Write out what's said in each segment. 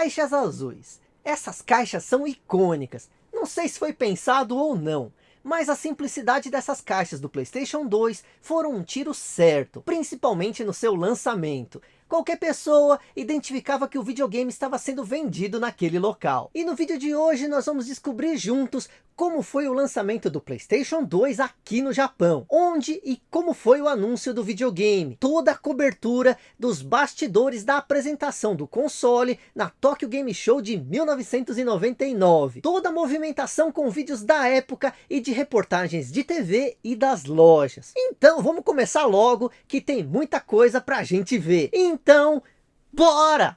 Caixas azuis. Essas caixas são icônicas. Não sei se foi pensado ou não. Mas a simplicidade dessas caixas do Playstation 2 foram um tiro certo. Principalmente no seu lançamento qualquer pessoa identificava que o videogame estava sendo vendido naquele local. E no vídeo de hoje nós vamos descobrir juntos como foi o lançamento do Playstation 2 aqui no Japão, onde e como foi o anúncio do videogame, toda a cobertura dos bastidores da apresentação do console na Tokyo Game Show de 1999, toda a movimentação com vídeos da época e de reportagens de TV e das lojas. Então vamos começar logo que tem muita coisa pra gente ver. Então, bora!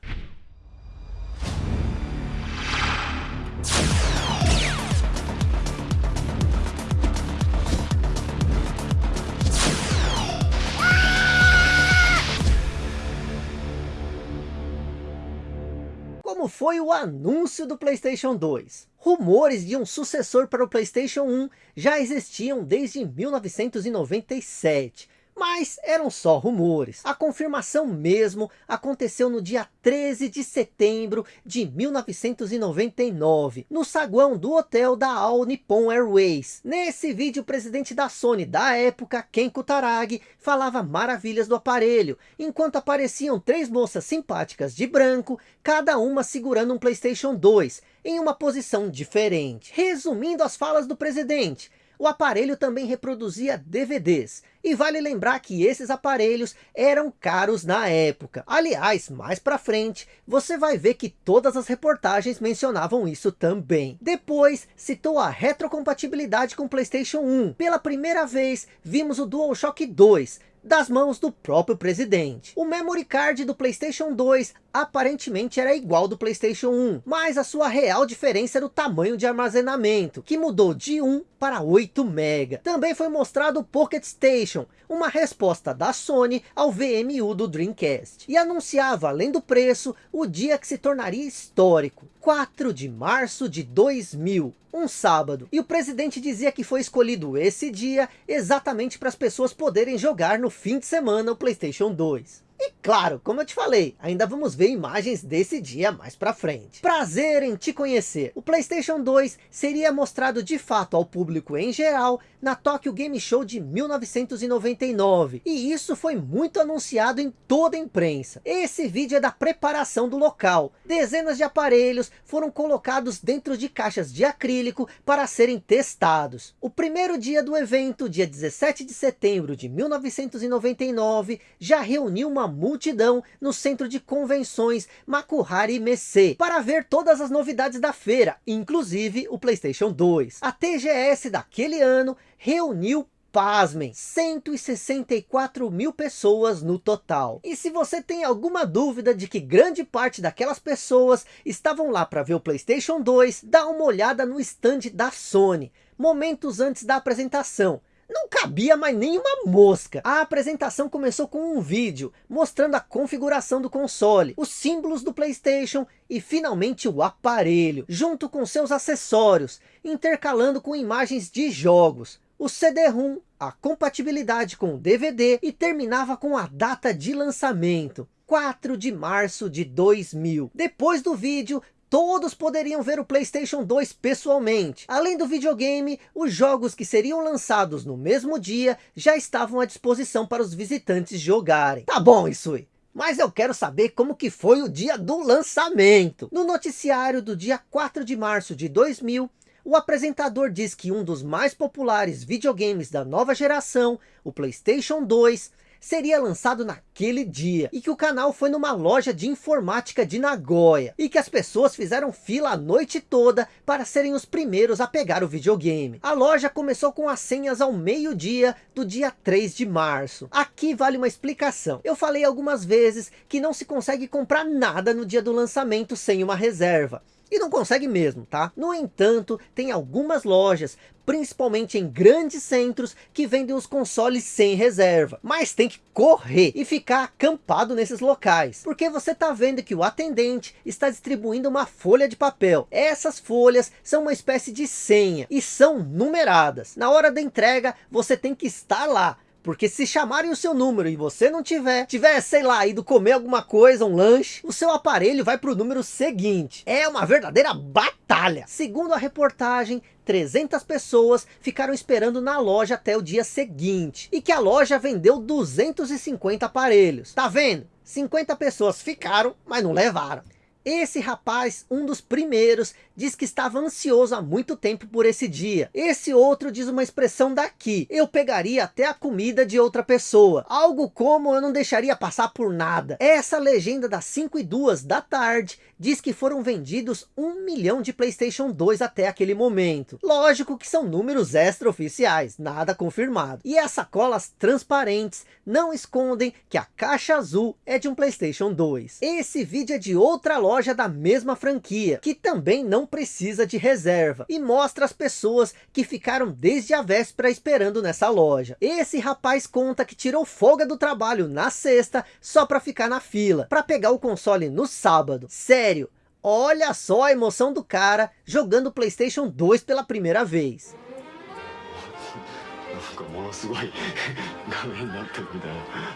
Como foi o anúncio do Playstation 2. Rumores de um sucessor para o Playstation 1 já existiam desde 1997, mas eram só rumores. A confirmação mesmo aconteceu no dia 13 de setembro de 1999, no saguão do hotel da All Nippon Airways. Nesse vídeo, o presidente da Sony da época, Ken Kutaragi, falava maravilhas do aparelho, enquanto apareciam três moças simpáticas de branco, cada uma segurando um Playstation 2, em uma posição diferente. Resumindo as falas do presidente, o aparelho também reproduzia DVDs. E vale lembrar que esses aparelhos eram caros na época. Aliás, mais para frente, você vai ver que todas as reportagens mencionavam isso também. Depois, citou a retrocompatibilidade com Playstation 1. Pela primeira vez, vimos o DualShock 2, das mãos do próprio presidente. O memory card do Playstation 2 aparentemente era igual do Playstation 1, mas a sua real diferença era o tamanho de armazenamento, que mudou de 1 para 8 MB. Também foi mostrado o Pocket Station, uma resposta da Sony ao VMU do Dreamcast. E anunciava, além do preço, o dia que se tornaria histórico. 4 de março de 2000, um sábado. E o presidente dizia que foi escolhido esse dia exatamente para as pessoas poderem jogar no fim de semana o Playstation 2. E claro, como eu te falei, ainda vamos ver imagens desse dia mais pra frente. Prazer em te conhecer. O Playstation 2 seria mostrado de fato ao público em geral na Tokyo Game Show de 1999. E isso foi muito anunciado em toda a imprensa. Esse vídeo é da preparação do local. Dezenas de aparelhos foram colocados dentro de caixas de acrílico para serem testados. O primeiro dia do evento, dia 17 de setembro de 1999, já reuniu uma multidão no centro de convenções Makuhari Messe para ver todas as novidades da feira, inclusive o Playstation 2. A TGS daquele ano reuniu pasmem, 164 mil pessoas no total. E se você tem alguma dúvida de que grande parte daquelas pessoas estavam lá para ver o Playstation 2, dá uma olhada no stand da Sony, momentos antes da apresentação. Não cabia mais nenhuma mosca. A apresentação começou com um vídeo mostrando a configuração do console, os símbolos do Playstation e finalmente o aparelho, junto com seus acessórios, intercalando com imagens de jogos o CD-ROM, a compatibilidade com o DVD e terminava com a data de lançamento, 4 de março de 2000. Depois do vídeo, todos poderiam ver o Playstation 2 pessoalmente. Além do videogame, os jogos que seriam lançados no mesmo dia já estavam à disposição para os visitantes jogarem. Tá bom, Isui. Mas eu quero saber como que foi o dia do lançamento. No noticiário do dia 4 de março de 2000, o apresentador diz que um dos mais populares videogames da nova geração, o Playstation 2, seria lançado naquele dia e que o canal foi numa loja de informática de Nagoya e que as pessoas fizeram fila a noite toda para serem os primeiros a pegar o videogame. A loja começou com as senhas ao meio dia do dia 3 de março. Aqui vale uma explicação. Eu falei algumas vezes que não se consegue comprar nada no dia do lançamento sem uma reserva. E não consegue mesmo, tá? No entanto, tem algumas lojas, principalmente em grandes centros, que vendem os consoles sem reserva. Mas tem que correr e ficar acampado nesses locais. Porque você tá vendo que o atendente está distribuindo uma folha de papel. Essas folhas são uma espécie de senha e são numeradas. Na hora da entrega, você tem que estar lá porque se chamarem o seu número e você não tiver, tiver, sei lá, ido comer alguma coisa, um lanche, o seu aparelho vai para o número seguinte. É uma verdadeira batalha. Segundo a reportagem, 300 pessoas ficaram esperando na loja até o dia seguinte. E que a loja vendeu 250 aparelhos. Tá vendo? 50 pessoas ficaram, mas não levaram. Esse rapaz, um dos primeiros, diz que estava ansioso há muito tempo por esse dia. Esse outro diz uma expressão daqui, eu pegaria até a comida de outra pessoa. Algo como eu não deixaria passar por nada. Essa legenda das 5 e 2 da tarde diz que foram vendidos um milhão de Playstation 2 até aquele momento. Lógico que são números extraoficiais, nada confirmado. E as sacolas transparentes não escondem que a caixa azul é de um Playstation 2. Esse vídeo é de outra loja da mesma franquia, que também não precisa de reserva. E mostra as pessoas que ficaram desde a véspera esperando nessa loja. Esse rapaz conta que tirou folga do trabalho na sexta só para ficar na fila, para pegar o console no sábado. Sério, olha só a emoção do cara jogando Playstation 2 pela primeira vez.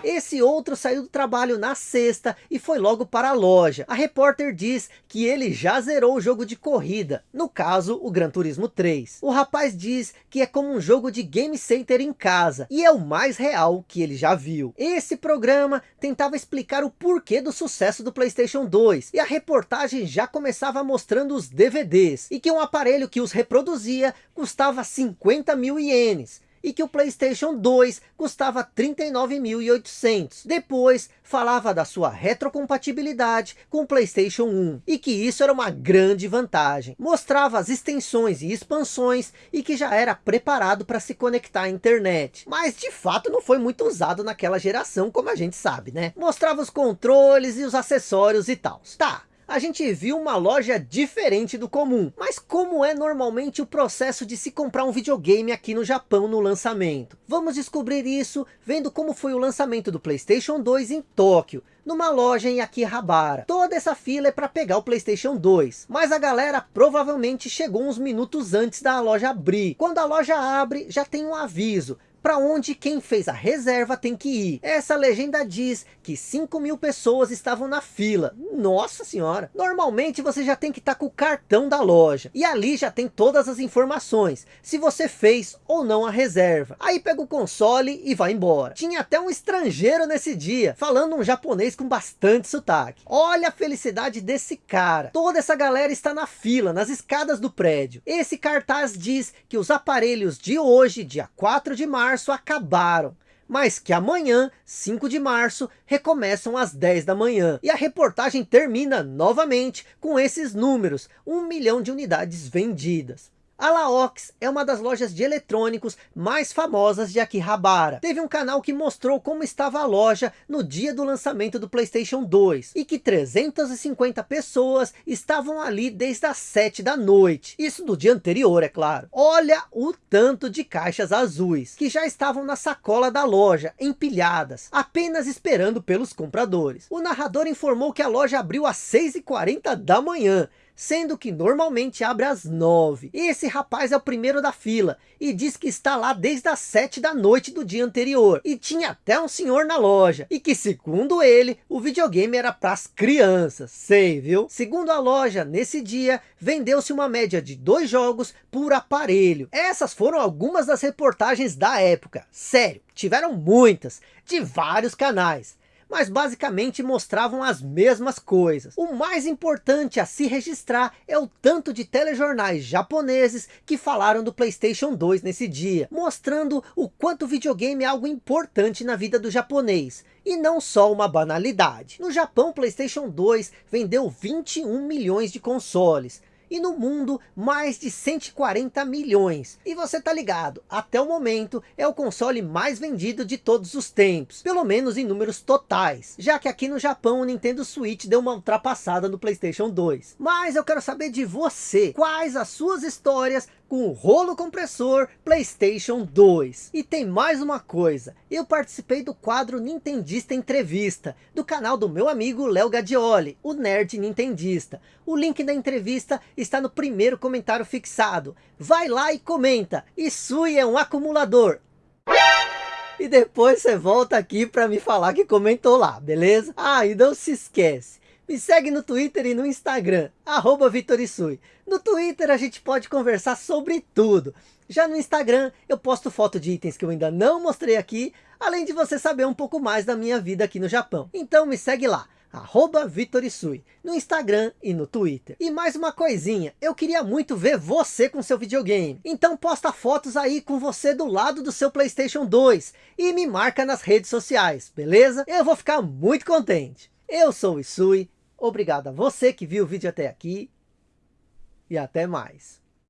Esse outro saiu do trabalho na sexta e foi logo para a loja. A repórter diz que ele já zerou o jogo de corrida, no caso o Gran Turismo 3. O rapaz diz que é como um jogo de Game Center em casa e é o mais real que ele já viu. Esse programa tentava explicar o porquê do sucesso do Playstation 2 e a reportagem já começava mostrando os DVDs e que um aparelho que os reproduzia custava 50 mil ienes e que o Playstation 2 custava 39.800. Depois falava da sua retrocompatibilidade com o Playstation 1 e que isso era uma grande vantagem. Mostrava as extensões e expansões e que já era preparado para se conectar à internet. Mas de fato não foi muito usado naquela geração como a gente sabe, né? Mostrava os controles e os acessórios e tal. Tá, a gente viu uma loja diferente do comum. Mas como é normalmente o processo de se comprar um videogame aqui no Japão no lançamento? Vamos descobrir isso vendo como foi o lançamento do Playstation 2 em Tóquio, numa loja em Akihabara. Toda essa fila é para pegar o Playstation 2, mas a galera provavelmente chegou uns minutos antes da loja abrir. Quando a loja abre, já tem um aviso, para onde quem fez a reserva tem que ir. Essa legenda diz que 5 mil pessoas estavam na fila. Nossa senhora! Normalmente você já tem que estar tá com o cartão da loja. E ali já tem todas as informações. Se você fez ou não a reserva. Aí pega o console e vai embora. Tinha até um estrangeiro nesse dia. Falando um japonês com bastante sotaque. Olha a felicidade desse cara. Toda essa galera está na fila, nas escadas do prédio. Esse cartaz diz que os aparelhos de hoje, dia 4 de março, março acabaram, mas que amanhã, 5 de março, recomeçam às 10 da manhã. E a reportagem termina novamente com esses números, 1 milhão de unidades vendidas. A Laox é uma das lojas de eletrônicos mais famosas de Akihabara. Teve um canal que mostrou como estava a loja no dia do lançamento do Playstation 2. E que 350 pessoas estavam ali desde as 7 da noite. Isso no dia anterior, é claro. Olha o tanto de caixas azuis. Que já estavam na sacola da loja, empilhadas. Apenas esperando pelos compradores. O narrador informou que a loja abriu às 6h40 da manhã sendo que normalmente abre às nove. Esse rapaz é o primeiro da fila e diz que está lá desde as sete da noite do dia anterior. E tinha até um senhor na loja e que segundo ele, o videogame era para as crianças. Sei, viu? Segundo a loja, nesse dia, vendeu-se uma média de dois jogos por aparelho. Essas foram algumas das reportagens da época. Sério, tiveram muitas, de vários canais mas basicamente mostravam as mesmas coisas. O mais importante a se registrar é o tanto de telejornais japoneses que falaram do Playstation 2 nesse dia, mostrando o quanto o videogame é algo importante na vida do japonês, e não só uma banalidade. No Japão, Playstation 2 vendeu 21 milhões de consoles, e no mundo mais de 140 milhões. E você tá ligado, até o momento é o console mais vendido de todos os tempos, pelo menos em números totais, já que aqui no Japão o Nintendo Switch deu uma ultrapassada no Playstation 2. Mas eu quero saber de você, quais as suas histórias com rolo compressor Playstation 2. E tem mais uma coisa, eu participei do quadro Nintendista Entrevista, do canal do meu amigo Léo Gadioli, o Nerd Nintendista. O link da entrevista está no primeiro comentário fixado. Vai lá e comenta, Isui é um acumulador. E depois você volta aqui para me falar que comentou lá, beleza? Ah, e não se esquece. Me segue no Twitter e no Instagram, arroba Vitorisui. No Twitter a gente pode conversar sobre tudo. Já no Instagram eu posto foto de itens que eu ainda não mostrei aqui, além de você saber um pouco mais da minha vida aqui no Japão. Então me segue lá, arroba Vitorisui, no Instagram e no Twitter. E mais uma coisinha, eu queria muito ver você com seu videogame. Então posta fotos aí com você do lado do seu Playstation 2 e me marca nas redes sociais, beleza? Eu vou ficar muito contente. Eu sou o Isui, Obrigado a você que viu o vídeo até aqui. E até mais.